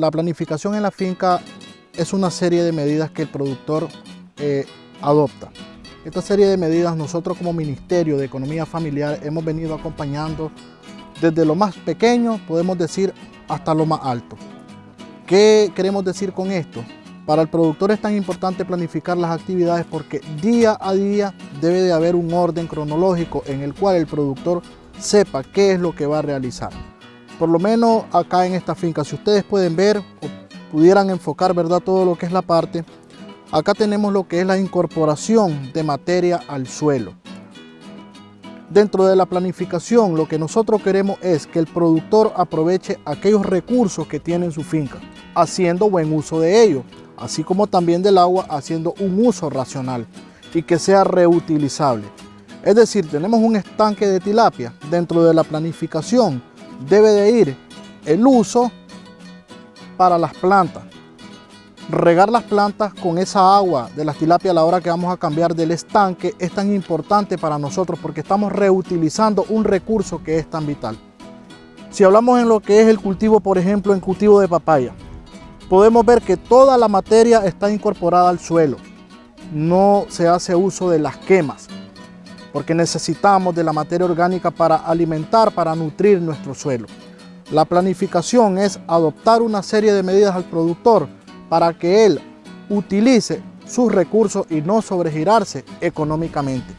la planificación en la finca es una serie de medidas que el productor eh, adopta. Esta serie de medidas nosotros como Ministerio de Economía Familiar hemos venido acompañando desde lo más pequeño, podemos decir, hasta lo más alto. ¿Qué queremos decir con esto? Para el productor es tan importante planificar las actividades porque día a día debe de haber un orden cronológico en el cual el productor sepa qué es lo que va a realizar. Por lo menos acá en esta finca, si ustedes pueden ver o pudieran enfocar ¿verdad? todo lo que es la parte, acá tenemos lo que es la incorporación de materia al suelo. Dentro de la planificación lo que nosotros queremos es que el productor aproveche aquellos recursos que tiene en su finca, haciendo buen uso de ellos, así como también del agua haciendo un uso racional y que sea reutilizable. Es decir, tenemos un estanque de tilapia, dentro de la planificación debe de ir el uso para las plantas. Regar las plantas con esa agua de las tilapias a la hora que vamos a cambiar del estanque es tan importante para nosotros porque estamos reutilizando un recurso que es tan vital. Si hablamos en lo que es el cultivo, por ejemplo, en cultivo de papaya, podemos ver que toda la materia está incorporada al suelo. No se hace uso de las quemas, porque necesitamos de la materia orgánica para alimentar, para nutrir nuestro suelo. La planificación es adoptar una serie de medidas al productor para que él utilice sus recursos y no sobregirarse económicamente.